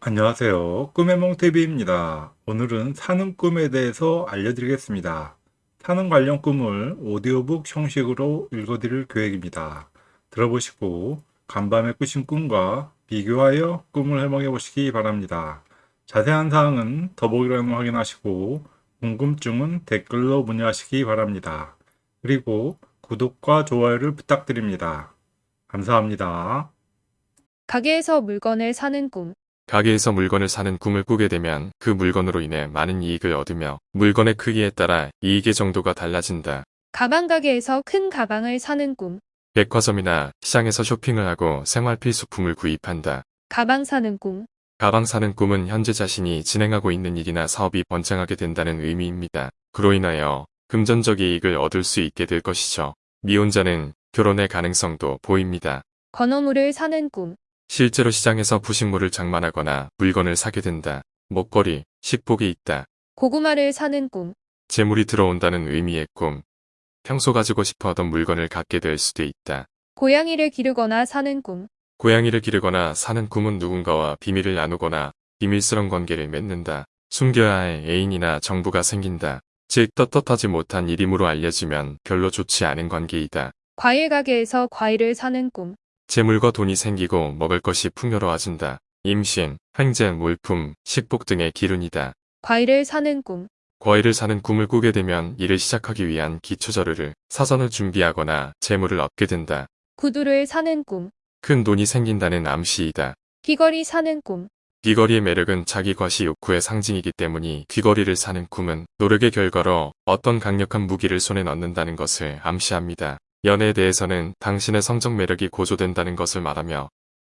안녕하세요. 꿈의 몽TV입니다. 오늘은 사는 꿈에 대해서 알려드리겠습니다. 사는 관련 꿈을 오디오북 형식으로 읽어드릴 계획입니다. 들어보시고 간밤에 꾸신 꿈과 비교하여 꿈을 해몽해 보시기 바랍니다. 자세한 사항은 더보기란을 확인하시고 궁금증은 댓글로 문의하시기 바랍니다. 그리고 구독과 좋아요를 부탁드립니다. 감사합니다. 가게에서 물건을 사는 꿈. 가게에서 물건을 사는 꿈을 꾸게 되면 그 물건으로 인해 많은 이익을 얻으며 물건의 크기에 따라 이익의 정도가 달라진다. 가방 가게에서 큰 가방을 사는 꿈. 백화점이나 시장에서 쇼핑을 하고 생활 필수품을 구입한다. 가방 사는 꿈. 가방 사는 꿈은 현재 자신이 진행하고 있는 일이나 사업이 번창하게 된다는 의미입니다. 그로 인하여 금전적 이익을 얻을 수 있게 될 것이죠. 미혼자는 결혼의 가능성도 보입니다. 건어물을 사는 꿈. 실제로 시장에서 부식물을 장만하거나 물건을 사게 된다. 먹거리, 식복이 있다. 고구마를 사는 꿈. 재물이 들어온다는 의미의 꿈. 평소 가지고 싶어 하던 물건을 갖게 될 수도 있다. 고양이를 기르거나 사는 꿈. 고양이를 기르거나 사는 꿈은 누군가와 비밀을 나누거나 비밀스런 관계를 맺는다. 숨겨야 할 애인이나 정부가 생긴다. 즉 떳떳하지 못한 일임으로 알려지면 별로 좋지 않은 관계이다. 과일 가게에서 과일을 사는 꿈. 재물과 돈이 생기고 먹을 것이 풍요로워진다. 임신, 횡재, 물품, 식복 등의 기운이다. 과일을 사는 꿈. 과일을 사는 꿈을 꾸게 되면 일을 시작하기 위한 기초자료를 사전을 준비하거나 재물을 얻게 된다. 구두를 사는 꿈. 큰 돈이 생긴다는 암시이다. 귀걸이 사는 꿈. 귀걸이의 매력은 자기 과시 욕구의 상징이기 때문이 귀걸이를 사는 꿈은 노력의 결과로 어떤 강력한 무기를 손에 넣는다는 것을 암시합니다. 연애에 대해서는 당신의 성적 매력이 고조된다는 것을 말하며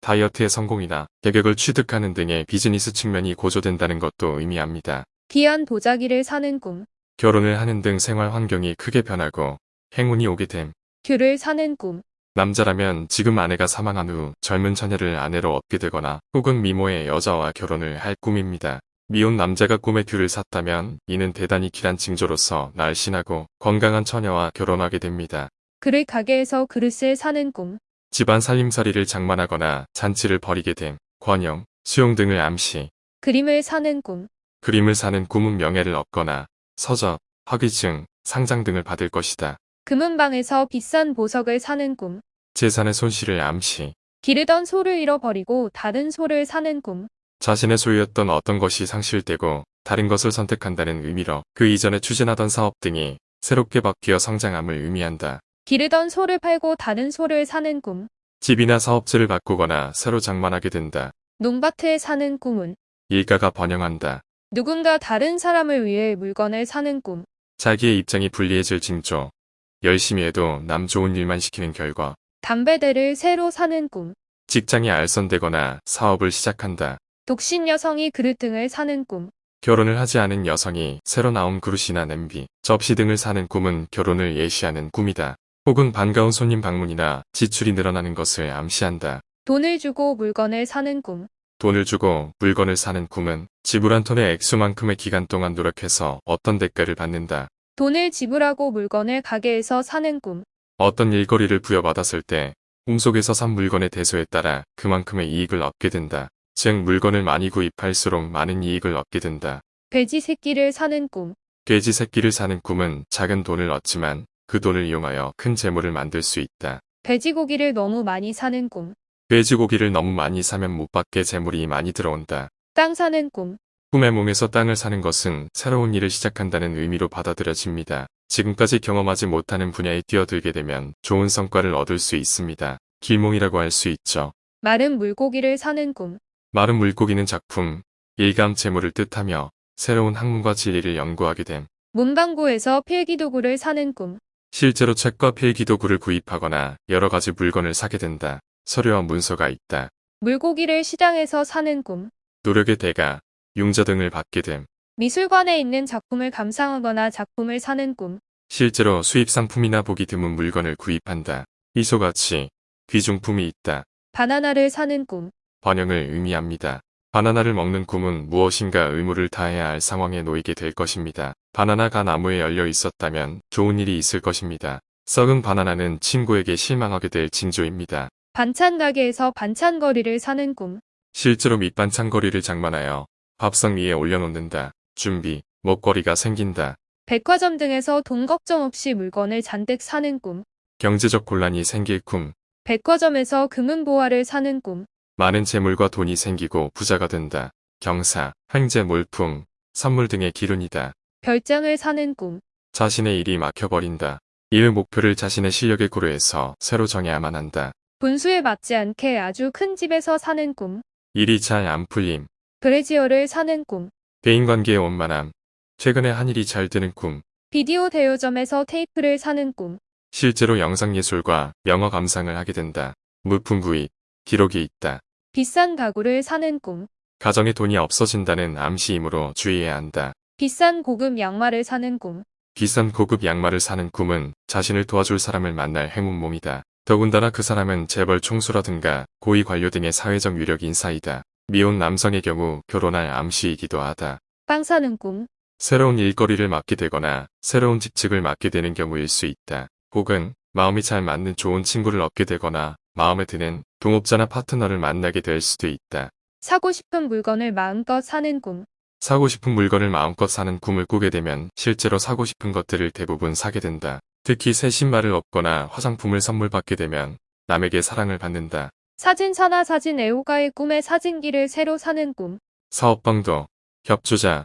다이어트의 성공이나 계격을 취득하는 등의 비즈니스 측면이 고조된다는 것도 의미합니다. 귀한 도자기를 사는 꿈. 결혼을 하는 등 생활 환경이 크게 변하고 행운이 오게 됨. 귤을 사는 꿈. 남자라면 지금 아내가 사망한 후 젊은 처녀를 아내로 얻게 되거나 혹은 미모의 여자와 결혼을 할 꿈입니다. 미혼 남자가 꿈에 귤을 샀다면 이는 대단히 길한 징조로서 날씬하고 건강한 처녀와 결혼하게 됩니다. 그릇 가게에서 그릇을 사는 꿈. 집안 살림살이를 장만하거나 잔치를 벌이게 됨, 권영, 수용 등을 암시, 그림을 사는 꿈. 그림을 사는 꿈은 명예를 얻거나 서적, 학위증, 상장 등을 받을 것이다. 금은방에서 비싼 보석을 사는 꿈. 재산의 손실을 암시, 기르던 소를 잃어버리고 다른 소를 사는 꿈. 자신의 소유였던 어떤 것이 상실되고 다른 것을 선택한다는 의미로 그 이전에 추진하던 사업 등이 새롭게 바뀌어 성장함을 의미한다. 기르던 소를 팔고 다른 소를 사는 꿈. 집이나 사업지를 바꾸거나 새로 장만하게 된다. 농밭에 사는 꿈은 일가가 번영한다. 누군가 다른 사람을 위해 물건을 사는 꿈. 자기의 입장이 불리해질 징조. 열심히 해도 남 좋은 일만 시키는 결과 담배대를 새로 사는 꿈. 직장이 알선되거나 사업을 시작한다. 독신 여성이 그릇 등을 사는 꿈. 결혼을 하지 않은 여성이 새로 나온 그릇이나 냄비, 접시 등을 사는 꿈은 결혼을 예시하는 꿈이다. 혹은 반가운 손님 방문이나 지출이 늘어나는 것을 암시한다. 돈을 주고 물건을 사는 꿈. 돈을 주고 물건을 사는 꿈은 지불한 톤의 액수만큼의 기간 동안 노력해서 어떤 대가를 받는다. 돈을 지불하고 물건을 가게에서 사는 꿈. 어떤 일거리를 부여받았을 때 꿈속에서 산 물건의 대소에 따라 그만큼의 이익을 얻게 된다. 즉 물건을 많이 구입할수록 많은 이익을 얻게 된다. 돼지 새끼를 사는 꿈. 돼지 새끼를 사는 꿈은 작은 돈을 얻지만 그 돈을 이용하여 큰 재물을 만들 수 있다. 돼지고기를 너무 많이 사는 꿈. 돼지고기를 너무 많이 사면 못 받게 재물이 많이 들어온다. 땅 사는 꿈. 꿈의 몸에서 땅을 사는 것은 새로운 일을 시작한다는 의미로 받아들여집니다. 지금까지 경험하지 못하는 분야에 뛰어들게 되면 좋은 성과를 얻을 수 있습니다. 길몽이라고 할 수 있죠. 마른 물고기를 사는 꿈. 마른 물고기는 작품, 일감 재물을 뜻하며 새로운 학문과 진리를 연구하게 됨. 문방구에서 필기도구를 사는 꿈. 실제로 책과 필기 도구를 구입하거나 여러 가지 물건을 사게 된다. 서류와 문서가 있다. 물고기를 시장에서 사는 꿈. 노력의 대가, 융자 등을 받게 됨. 미술관에 있는 작품을 감상하거나 작품을 사는 꿈. 실제로 수입 상품이나 보기 드문 물건을 구입한다. 희소가치, 귀중품이 있다. 바나나를 사는 꿈. 번영을 의미합니다. 바나나를 먹는 꿈은 무엇인가 의무를 다해야 할 상황에 놓이게 될 것입니다. 바나나가 나무에 열려 있었다면 좋은 일이 있을 것입니다. 썩은 바나나는 친구에게 실망하게 될 징조입니다. 반찬 가게에서 반찬거리를 사는 꿈. 실제로 밑반찬 거리를 장만하여 밥상 위에 올려놓는다. 준비, 먹거리가 생긴다. 백화점 등에서 돈 걱정 없이 물건을 잔뜩 사는 꿈. 경제적 곤란이 생길 꿈. 백화점에서 금은보화를 사는 꿈. 많은 재물과 돈이 생기고 부자가 된다. 경사, 횡재 몰품, 선물 등의 기운이다. 별장을 사는 꿈. 자신의 일이 막혀버린다. 일 목표를 자신의 실력에 고려해서 새로 정해야만 한다. 분수에 맞지 않게 아주 큰 집에서 사는 꿈. 일이 잘 안 풀림. 브래지어를 사는 꿈. 대인관계의 원만함. 최근에 한 일이 잘 되는 꿈. 비디오 대여점에서 테이프를 사는 꿈. 실제로 영상예술과 영어 감상을 하게 된다. 물품 구입, 기록이 있다. 비싼 가구를 사는 꿈. 가정에 돈이 없어진다는 암시이므로 주의해야 한다. 비싼 고급 양말을 사는 꿈. 비싼 고급 양말을 사는 꿈은 자신을 도와줄 사람을 만날 행운 몸이다. 더군다나 그 사람은 재벌 총수라든가 고위 관료 등의 사회적 위력 인사이다. 미혼 남성의 경우 결혼할 암시이기도 하다. 빵 사는 꿈. 새로운 일거리를 맡게 되거나 새로운 직책을 맡게 되는 경우일 수 있다. 혹은 마음이 잘 맞는 좋은 친구를 얻게 되거나 마음에 드는 동업자나 파트너를 만나게 될 수도 있다. 사고 싶은 물건을 마음껏 사는 꿈. 사고 싶은 물건을 마음껏 사는 꿈을 꾸게 되면 실제로 사고 싶은 것들을 대부분 사게 된다. 특히 새 신발을 얻거나 화장품을 선물 받게 되면 남에게 사랑을 받는다. 사진사나 사진 애호가의 꿈에 사진기를 새로 사는 꿈. 사업방도, 협조자,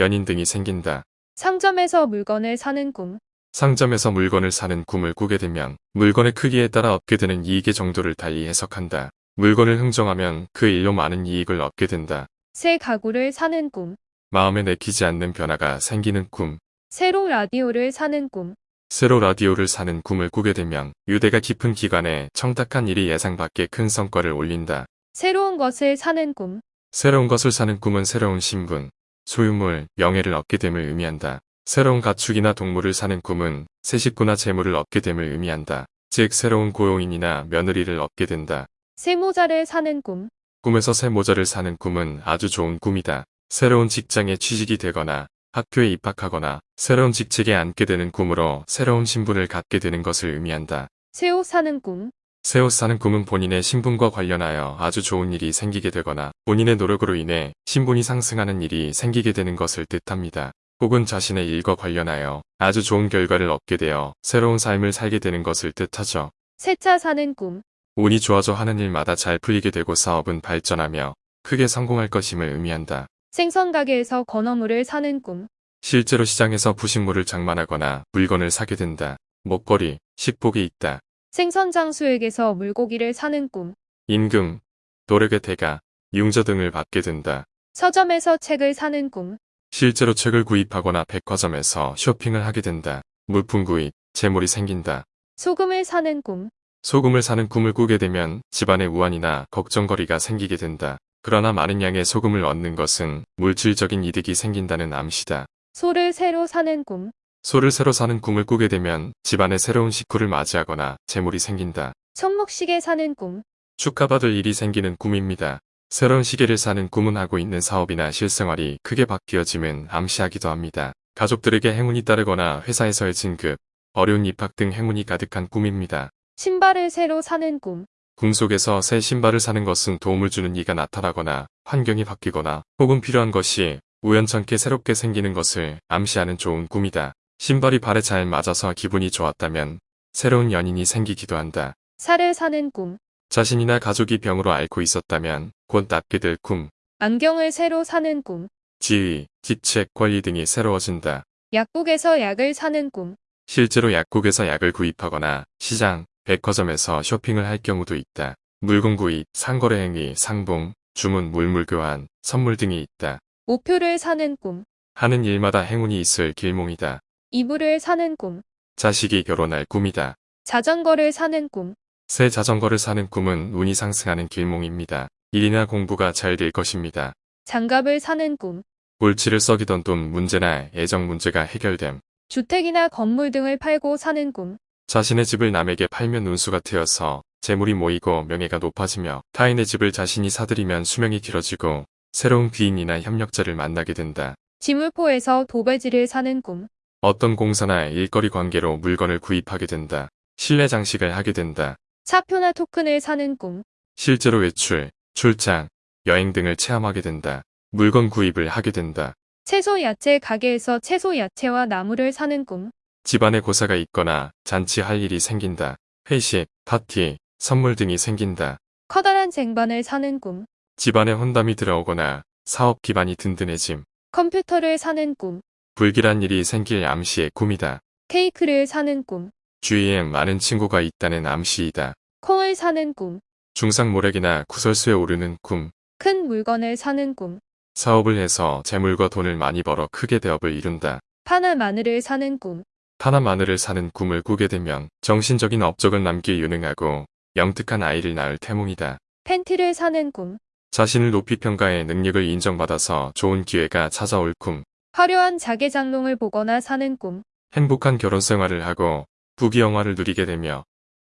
연인 등이 생긴다. 상점에서 물건을 사는 꿈. 상점에서 물건을 사는 꿈을 꾸게 되면 물건의 크기에 따라 얻게 되는 이익의 정도를 달리 해석한다. 물건을 흥정하면 그 일로 많은 이익을 얻게 된다. 새 가구를 사는 꿈. 마음에 내키지 않는 변화가 생기는 꿈. 새로 라디오를 사는 꿈. 새로 라디오를 사는 꿈을 꾸게 되면 유대가 깊은 기간에 청탁한 일이 예상 밖의 큰 성과를 올린다. 새로운 것을 사는 꿈. 새로운 것을 사는 꿈은 새로운 신분, 소유물, 명예를 얻게 됨을 의미한다. 새로운 가축이나 동물을 사는 꿈은 새 식구나 재물을 얻게 됨을 의미한다. 즉 새로운 고용인이나 며느리를 얻게 된다. 새 모자를 사는 꿈. 꿈에서 새 모자를 사는 꿈은 아주 좋은 꿈이다. 새로운 직장에 취직이 되거나 학교에 입학하거나 새로운 직책에 앉게 되는 꿈으로 새로운 신분을 갖게 되는 것을 의미한다. 새 옷 사는 꿈. 새 옷 사는 꿈은 본인의 신분과 관련하여 아주 좋은 일이 생기게 되거나 본인의 노력으로 인해 신분이 상승하는 일이 생기게 되는 것을 뜻합니다. 혹은 자신의 일과 관련하여 아주 좋은 결과를 얻게 되어 새로운 삶을 살게 되는 것을 뜻하죠. 새 차 사는 꿈. 운이 좋아져 하는 일마다 잘 풀리게 되고 사업은 발전하며 크게 성공할 것임을 의미한다. 생선 가게에서 건어물을 사는 꿈. 실제로 시장에서 부식물을 장만하거나 물건을 사게 된다. 먹거리, 식복이 있다. 생선 장수에게서 물고기를 사는 꿈. 임금, 노력의 대가, 융자 등을 받게 된다. 서점에서 책을 사는 꿈. 실제로 책을 구입하거나 백화점에서 쇼핑을 하게 된다. 물품 구입, 재물이 생긴다. 소금을 사는 꿈. 소금을 사는 꿈을 꾸게 되면 집안에 우환이나 걱정거리가 생기게 된다. 그러나 많은 양의 소금을 얻는 것은 물질적인 이득이 생긴다는 암시다. 소를 새로 사는 꿈. 소를 새로 사는 꿈을 꾸게 되면 집안에 새로운 식구를 맞이하거나 재물이 생긴다. 손목시계 사는 꿈. 축하받을 일이 생기는 꿈입니다. 새로운 시계를 사는 꿈은 하고 있는 사업이나 실생활이 크게 바뀌어짐은 암시하기도 합니다. 가족들에게 행운이 따르거나 회사에서의 진급, 어려운 입학 등 행운이 가득한 꿈입니다. 신발을 새로 사는 꿈. 꿈속에서 새 신발을 사는 것은 도움을 주는 이가 나타나거나 환경이 바뀌거나 혹은 필요한 것이 우연찮게 새롭게 생기는 것을 암시하는 좋은 꿈이다. 신발이 발에 잘 맞아서 기분이 좋았다면 새로운 연인이 생기기도 한다. 살을 사는 꿈. 자신이나 가족이 병으로 앓고 있었다면 곧 낫게 될 꿈, 안경을 새로 사는 꿈. 지위, 직책, 권리 등이 새로워진다. 약국에서 약을 사는 꿈. 실제로 약국에서 약을 구입하거나 시장, 백화점에서 쇼핑을 할 경우도 있다. 물건 구입, 상거래 행위, 상봉, 주문, 물물 교환, 선물 등이 있다. 우표를 사는 꿈. 하는 일마다 행운이 있을 길몽이다. 이불을 사는 꿈. 자식이 결혼할 꿈이다. 자전거를 사는 꿈. 새 자전거를 사는 꿈은 운이 상승하는 길몽입니다. 일이나 공부가 잘 될 것입니다. 장갑을 사는 꿈. 골치를 썩이던 돈 문제나 애정 문제가 해결됨. 주택이나 건물 등을 팔고 사는 꿈. 자신의 집을 남에게 팔면 운수가 트여서 재물이 모이고 명예가 높아지며 타인의 집을 자신이 사들이면 수명이 길어지고 새로운 귀인이나 협력자를 만나게 된다. 지물포에서 도배지를 사는 꿈. 어떤 공사나 일거리 관계로 물건을 구입하게 된다. 실내 장식을 하게 된다. 차표나 토큰을 사는 꿈. 실제로 외출, 출장, 여행 등을 체험하게 된다. 물건 구입을 하게 된다. 채소 야채 가게에서 채소 야채와 나무를 사는 꿈. 집안에 고사가 있거나 잔치할 일이 생긴다. 회식, 파티, 선물 등이 생긴다. 커다란 쟁반을 사는 꿈. 집안에 혼담이 들어오거나 사업 기반이 든든해짐. 컴퓨터를 사는 꿈. 불길한 일이 생길 암시의 꿈이다. 케이크를 사는 꿈. 주위에 많은 친구가 있다는 암시이다. 콩을 사는 꿈. 중상 모략이나 구설수에 오르는 꿈. 큰 물건을 사는 꿈. 사업을 해서 재물과 돈을 많이 벌어 크게 대업을 이룬다. 파나 마늘을 사는 꿈. 파나 마늘을 사는 꿈을 꾸게 되면 정신적인 업적을 남기 유능하고 영특한 아이를 낳을 태몽이다. 팬티를 사는 꿈. 자신을 높이 평가해 능력을 인정받아서 좋은 기회가 찾아올 꿈. 화려한 자개장롱을 보거나 사는 꿈. 행복한 결혼 생활을 하고 부귀영화를 누리게 되며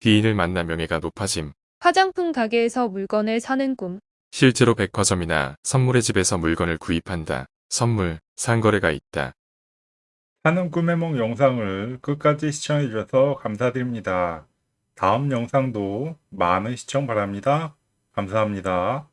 뒤인을 만나 명예가 높아짐. 화장품 가게에서 물건을 사는 꿈. 실제로 백화점이나 선물의 집에서 물건을 구입한다. 선물, 상거래가 있다. 사는 꿈의梦 영상을 끝까지 시청해 주셔서 감사드립니다. 다음 영상도 많은 시청 바랍니다. 감사합니다.